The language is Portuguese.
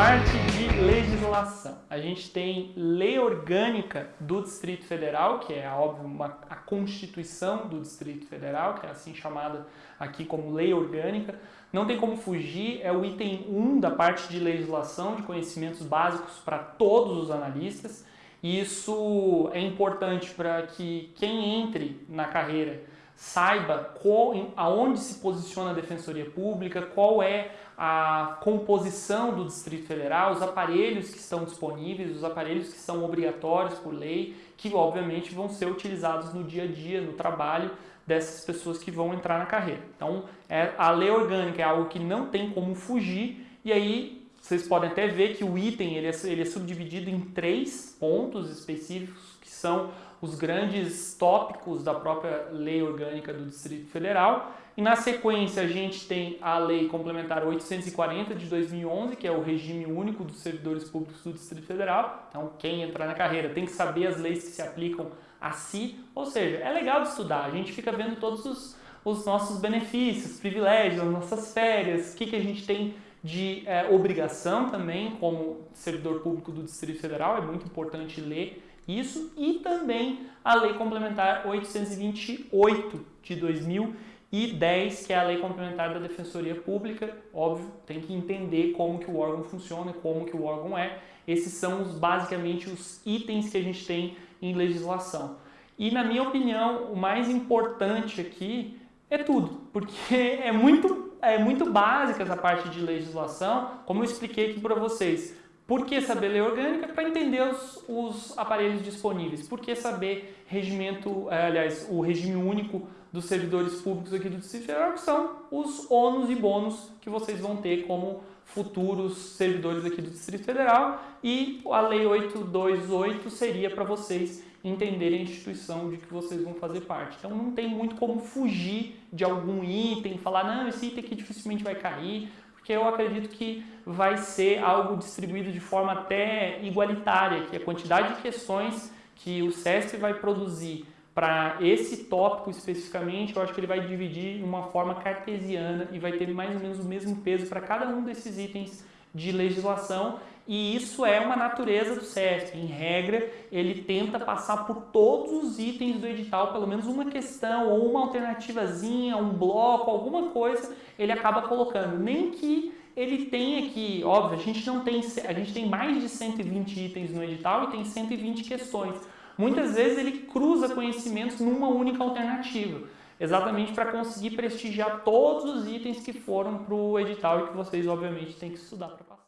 Parte de legislação. A gente tem lei orgânica do Distrito Federal, que é, óbvio, uma, a Constituição do Distrito Federal, que é assim chamada aqui como lei orgânica. Não tem como fugir, é o item 1 da parte de legislação, de conhecimentos básicos para todos os analistas. Isso é importante para que quem entre na carreira saiba qual, aonde se posiciona a Defensoria Pública, qual é a composição do Distrito Federal, os aparelhos que estão disponíveis, os aparelhos que são obrigatórios por lei, que obviamente vão ser utilizados no dia a dia, no trabalho dessas pessoas que vão entrar na carreira. Então, é, a lei orgânica é algo que não tem como fugir, e aí vocês podem até ver que o item ele é, ele é subdividido em três pontos específicos, que são os grandes tópicos da própria lei orgânica do Distrito Federal. E na sequência a gente tem a Lei Complementar 840 de 2011, que é o regime único dos servidores públicos do Distrito Federal. Então quem entrar na carreira tem que saber as leis que se aplicam a si. Ou seja, é legal estudar, a gente fica vendo todos os, os nossos benefícios, privilégios, nossas férias, o que, que a gente tem de é, obrigação também como servidor público do Distrito Federal, é muito importante ler isso, e também a Lei Complementar 828 de 2010, que é a Lei Complementar da Defensoria Pública, óbvio, tem que entender como que o órgão funciona, como que o órgão é, esses são os, basicamente os itens que a gente tem em legislação. E na minha opinião, o mais importante aqui é tudo, porque é muito, é muito básica essa parte de legislação, como eu expliquei aqui para vocês. Por que saber lei orgânica? Para entender os, os, aparelhos disponíveis. Por que saber regimento, é, aliás, o regime único dos servidores públicos aqui do Distrito Federal, que são os ônus e bônus que vocês vão ter como futuros servidores aqui do Distrito Federal. E a Lei 828 seria para vocês entenderem a instituição de que vocês vão fazer parte. Então não tem muito como fugir de algum item, falar, não, esse item aqui dificilmente vai cair, porque eu acredito que vai ser algo distribuído de forma até igualitária, que a quantidade de questões que o SESP vai produzir para esse tópico especificamente, eu acho que ele vai dividir de uma forma cartesiana e vai ter mais ou menos o mesmo peso para cada um desses itens de legislação e isso é uma natureza do SESP. Em regra, ele tenta passar por todos os itens do edital, pelo menos uma questão ou uma alternativazinha, um bloco, alguma coisa, ele acaba colocando. Nem que ele tenha que, óbvio, a gente não tem, a gente tem mais de 120 itens no edital e tem 120 questões. Muitas vezes ele cruza conhecimentos numa única alternativa, exatamente para conseguir prestigiar todos os itens que foram para o edital e que vocês, obviamente, têm que estudar para passar.